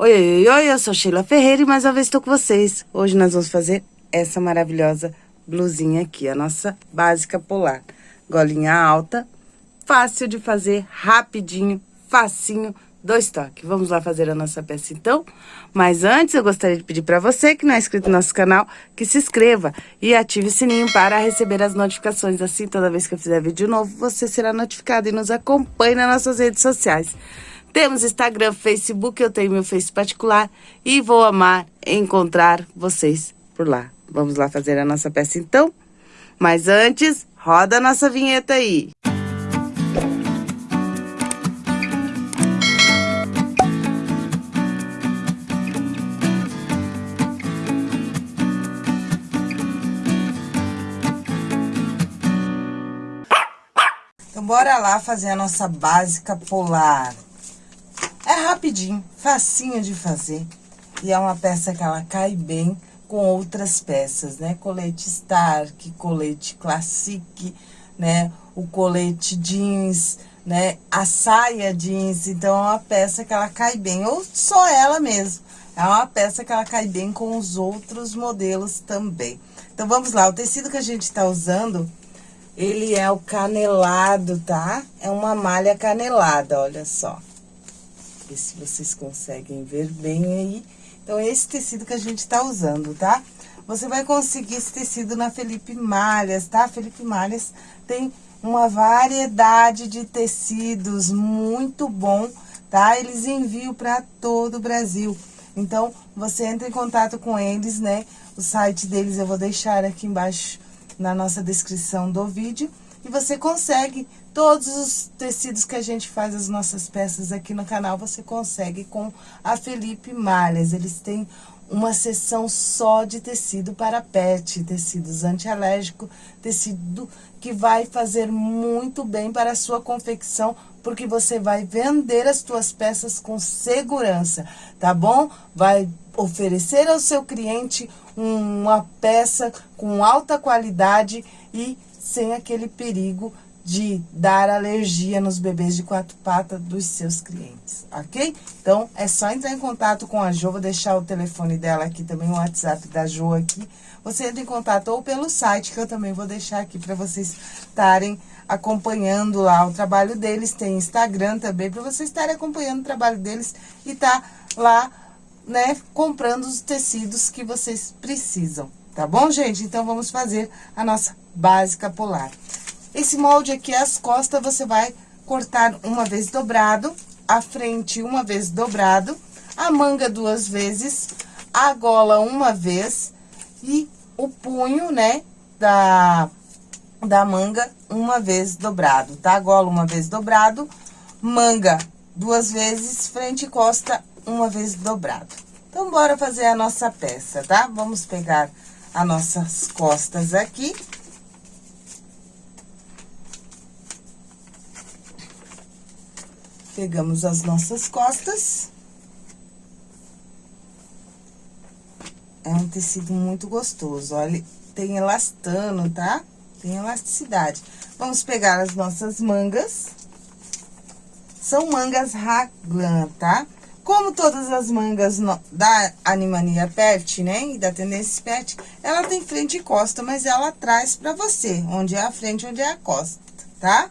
Oi, oi, oi, eu sou Sheila Ferreira e mais uma vez estou com vocês. Hoje nós vamos fazer essa maravilhosa blusinha aqui, a nossa básica polar. Golinha alta, fácil de fazer, rapidinho, facinho, dois toques. Vamos lá fazer a nossa peça então? Mas antes eu gostaria de pedir para você que não é inscrito no nosso canal, que se inscreva e ative o sininho para receber as notificações. Assim, toda vez que eu fizer vídeo novo, você será notificado e nos acompanhe nas nossas redes sociais. Temos Instagram, Facebook, eu tenho meu Face particular e vou amar encontrar vocês por lá. Vamos lá fazer a nossa peça então? Mas antes, roda a nossa vinheta aí. Então, bora lá fazer a nossa básica polar. É rapidinho, facinho de fazer. E é uma peça que ela cai bem com outras peças, né? Colete Stark, colete Classic, né? O colete jeans, né? A saia jeans. Então, é uma peça que ela cai bem. Ou só ela mesmo. É uma peça que ela cai bem com os outros modelos também. Então, vamos lá. O tecido que a gente tá usando, ele é o canelado, tá? É uma malha canelada, olha só ver se vocês conseguem ver bem aí. Então, esse tecido que a gente tá usando, tá? Você vai conseguir esse tecido na Felipe Malhas, tá? Felipe Malhas tem uma variedade de tecidos muito bom, tá? Eles enviam para todo o Brasil. Então, você entra em contato com eles, né? O site deles eu vou deixar aqui embaixo na nossa descrição do vídeo. E você consegue todos os tecidos que a gente faz as nossas peças aqui no canal, você consegue com a Felipe Malhas. Eles têm uma seção só de tecido para pet, tecidos antialérgico, tecido que vai fazer muito bem para a sua confecção, porque você vai vender as suas peças com segurança, tá bom? Vai oferecer ao seu cliente uma peça com alta qualidade e sem aquele perigo de dar alergia nos bebês de quatro patas dos seus clientes, ok? Então, é só entrar em contato com a Jo, vou deixar o telefone dela aqui também, o WhatsApp da Jo aqui. Você entra em contato ou pelo site, que eu também vou deixar aqui para vocês estarem acompanhando lá o trabalho deles. Tem Instagram também, para vocês estarem acompanhando o trabalho deles e tá lá, né, comprando os tecidos que vocês precisam, tá bom, gente? Então, vamos fazer a nossa básica polar. Esse molde aqui, as costas, você vai cortar uma vez dobrado, a frente uma vez dobrado, a manga duas vezes, a gola uma vez e o punho, né, da, da manga uma vez dobrado, tá? Gola uma vez dobrado, manga duas vezes, frente e costa uma vez dobrado. Então, bora fazer a nossa peça, tá? Vamos pegar as nossas costas aqui. Pegamos as nossas costas. É um tecido muito gostoso, olha, tem elastano, tá? Tem elasticidade. Vamos pegar as nossas mangas. São mangas raglan, tá? Como todas as mangas no, da Animania Pet, né, e da Tendência Pet, ela tem frente e costa, mas ela traz pra você, onde é a frente, onde é a costa, tá?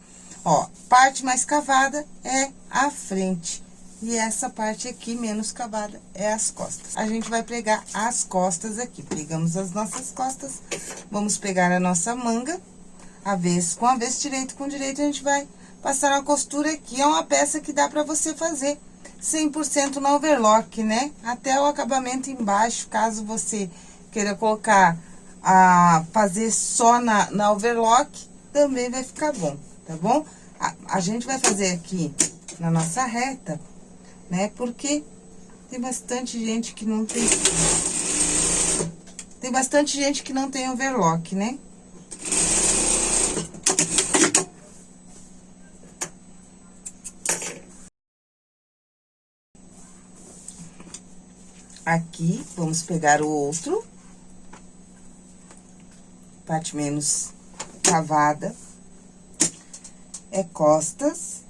Ó, parte mais cavada é a frente. E essa parte aqui, menos cavada, é as costas. A gente vai pregar as costas aqui. Pegamos as nossas costas, vamos pegar a nossa manga, avesso com avesso, direito com direito, a gente vai passar uma costura aqui. É uma peça que dá pra você fazer 100% no overlock, né? Até o acabamento embaixo, caso você queira colocar, a fazer só na, na overlock, também vai ficar bom, tá bom? A, a gente vai fazer aqui na nossa reta, né? Porque tem bastante gente que não tem... Tem bastante gente que não tem overlock, né? Aqui, vamos pegar o outro. Parte menos cavada é costas.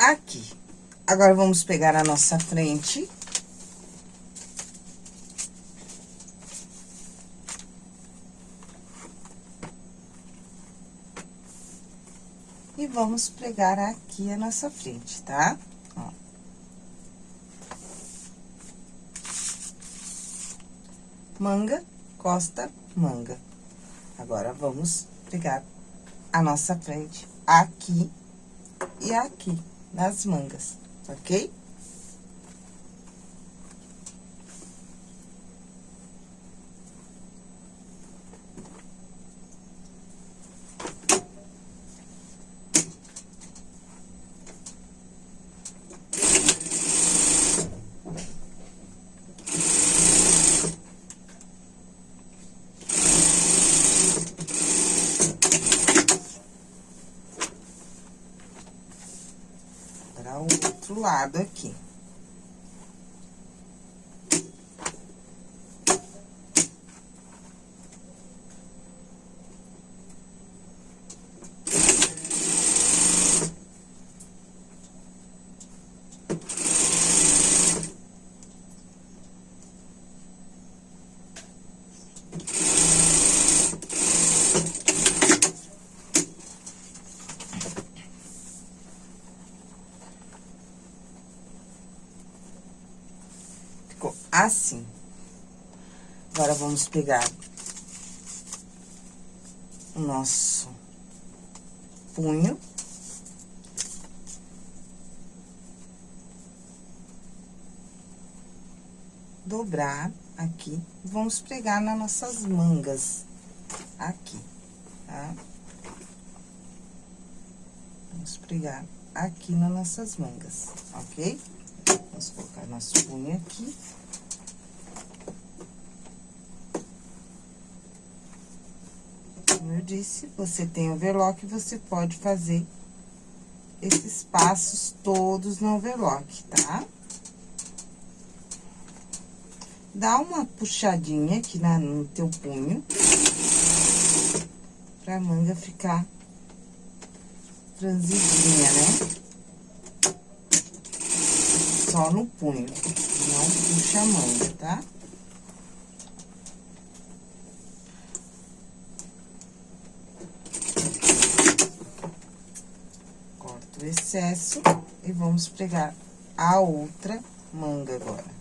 Aqui. Agora, vamos pegar a nossa frente. Vamos pregar aqui a nossa frente, tá? Ó. Manga, costa, manga. Agora, vamos pregar a nossa frente aqui e aqui, nas mangas, ok? outro lado aqui. Assim. Agora, vamos pegar o nosso punho. Dobrar aqui, vamos pregar nas nossas mangas aqui, tá? Vamos pregar aqui nas nossas mangas, ok? Vamos colocar nosso punho aqui. Disse, você tem overlock, você pode fazer esses passos todos no overlock, tá? Dá uma puxadinha aqui na, no teu punho, pra manga ficar franzidinha, né? Só no punho, não puxa a manga, tá? Excesso e vamos pregar a outra manga agora.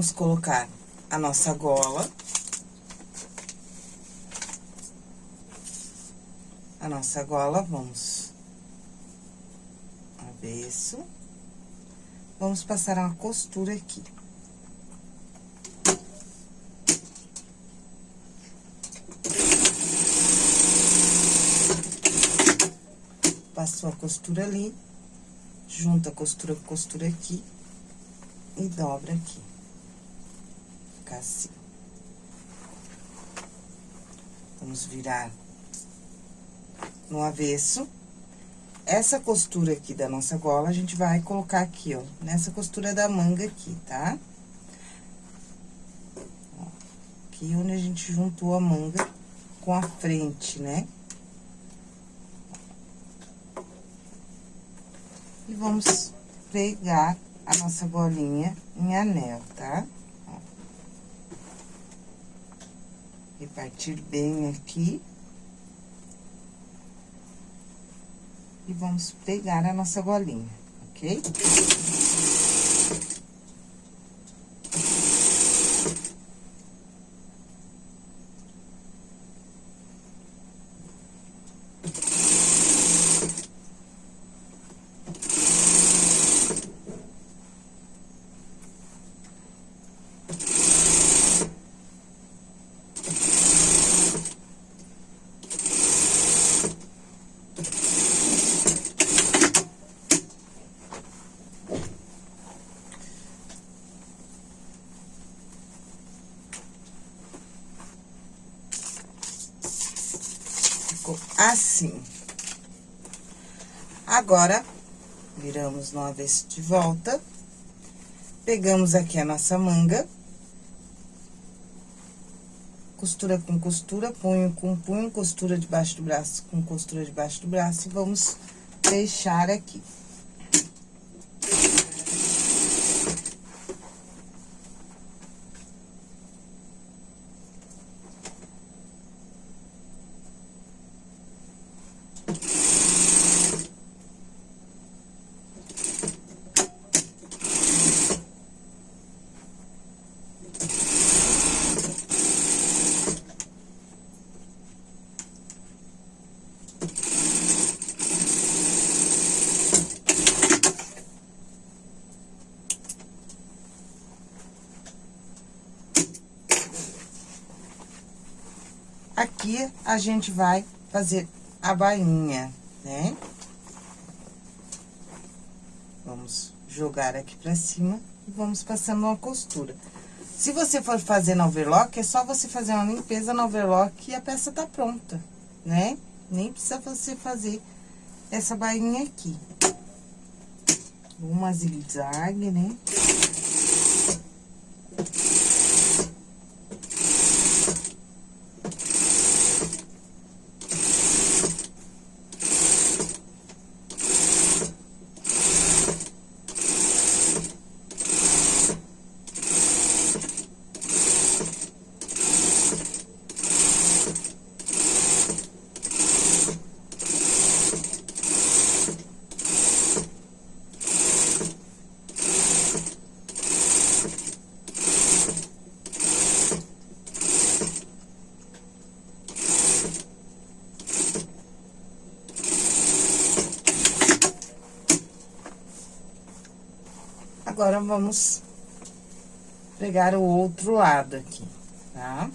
Vamos colocar a nossa gola. A nossa gola, vamos avesso. Vamos passar uma costura aqui. Passou a costura ali, junta a costura com costura aqui e dobra aqui ficar assim. Vamos virar no avesso. Essa costura aqui da nossa gola, a gente vai colocar aqui, ó, nessa costura da manga aqui, tá? Aqui onde a gente juntou a manga com a frente, né? E vamos pregar a nossa golinha em anel, tá? Repartir bem aqui. E vamos pegar a nossa golinha, ok? Agora, viramos no avesso de volta. Pegamos aqui a nossa manga. Costura com costura, punho com punho, costura debaixo do braço com costura debaixo do braço e vamos fechar aqui. Aqui, a gente vai fazer a bainha, né? Vamos jogar aqui pra cima e vamos passando uma costura. Se você for fazer no overlock, é só você fazer uma limpeza no overlock e a peça tá pronta, né? Nem precisa você fazer essa bainha aqui. Uma zigue-zague, né? Agora, vamos pregar o outro lado aqui, tá?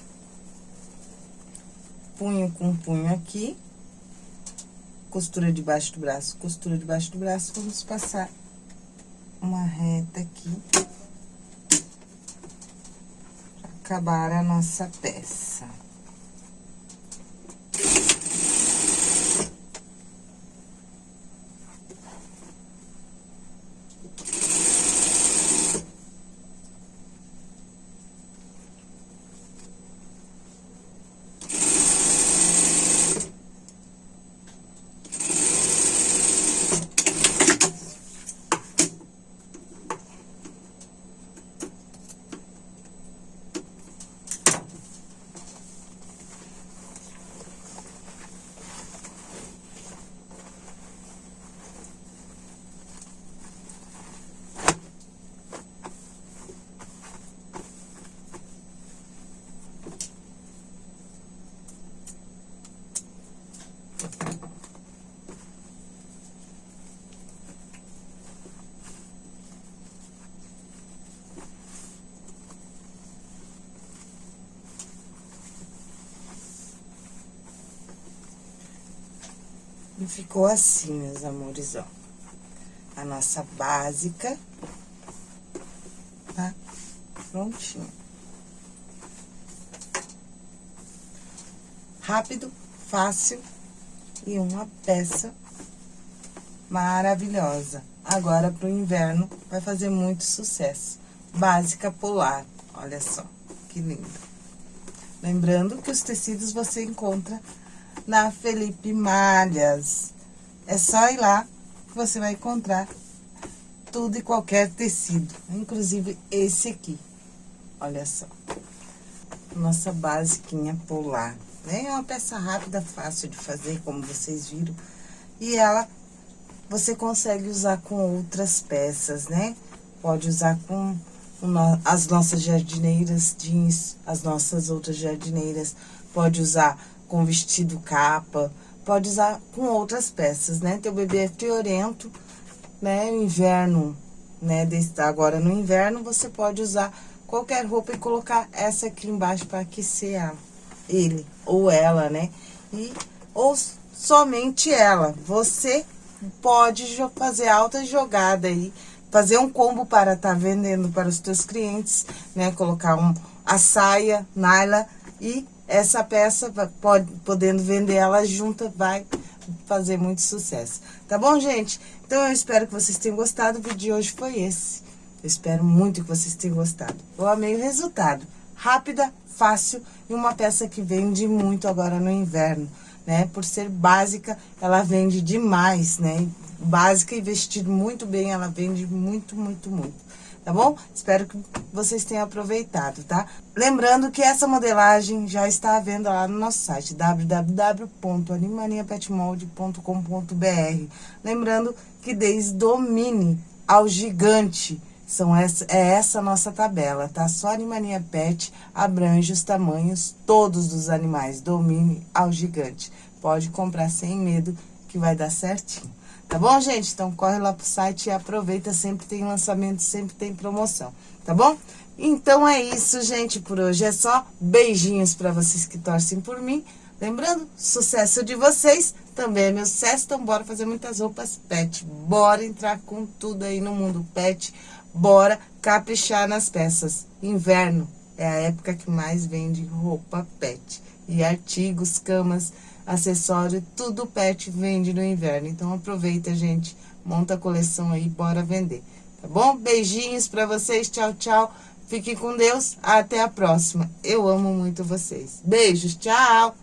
Punho com punho aqui. Costura debaixo do braço, costura debaixo do braço, vamos passar uma reta aqui. Acabar a nossa peça. E ficou assim, meus amores, ó. A nossa básica, tá? Prontinho. Rápido, fácil e uma peça maravilhosa. Agora, pro inverno, vai fazer muito sucesso. Básica polar, olha só, que lindo. Lembrando que os tecidos você encontra na Felipe Malhas. É só ir lá que você vai encontrar tudo e qualquer tecido, inclusive esse aqui. Olha só. Nossa basiquinha polar? É uma peça rápida, fácil de fazer, como vocês viram. E ela, você consegue usar com outras peças, né? Pode usar com as nossas jardineiras jeans, as nossas outras jardineiras. Pode usar com vestido capa, pode usar com outras peças, né? Teu bebê é friorento, né? Inverno, né? Desse, agora no inverno você pode usar qualquer roupa e colocar essa aqui embaixo para aquecer ela, ele ou ela, né? E, ou somente ela. Você pode fazer alta jogada aí, fazer um combo para estar tá vendendo para os teus clientes, né? Colocar um, a saia, naila e essa peça, pode, podendo vender ela junta, vai fazer muito sucesso. Tá bom, gente? Então, eu espero que vocês tenham gostado. O vídeo de hoje foi esse. Eu espero muito que vocês tenham gostado. Eu amei o resultado. Rápida, fácil e uma peça que vende muito agora no inverno, né? Por ser básica, ela vende demais, né? Básica e vestido muito bem, ela vende muito, muito, muito tá bom? Espero que vocês tenham aproveitado, tá? Lembrando que essa modelagem já está à venda lá no nosso site, www.animaniapetmold.com.br. Lembrando que desde o mini ao gigante, são essa, é essa nossa tabela, tá? Só Animania Pet abrange os tamanhos todos dos animais, do mini ao gigante. Pode comprar sem medo que vai dar certinho. Tá bom, gente? Então, corre lá pro site e aproveita, sempre tem lançamento, sempre tem promoção, tá bom? Então, é isso, gente, por hoje é só. Beijinhos pra vocês que torcem por mim. Lembrando, sucesso de vocês também é meu sucesso, então bora fazer muitas roupas pet. Bora entrar com tudo aí no mundo pet, bora caprichar nas peças. Inverno é a época que mais vende roupa pet. E artigos, camas, acessório, tudo pet vende no inverno. Então, aproveita, gente, monta a coleção aí, bora vender. Tá bom? Beijinhos pra vocês, tchau, tchau. Fiquem com Deus, até a próxima. Eu amo muito vocês. Beijos, tchau!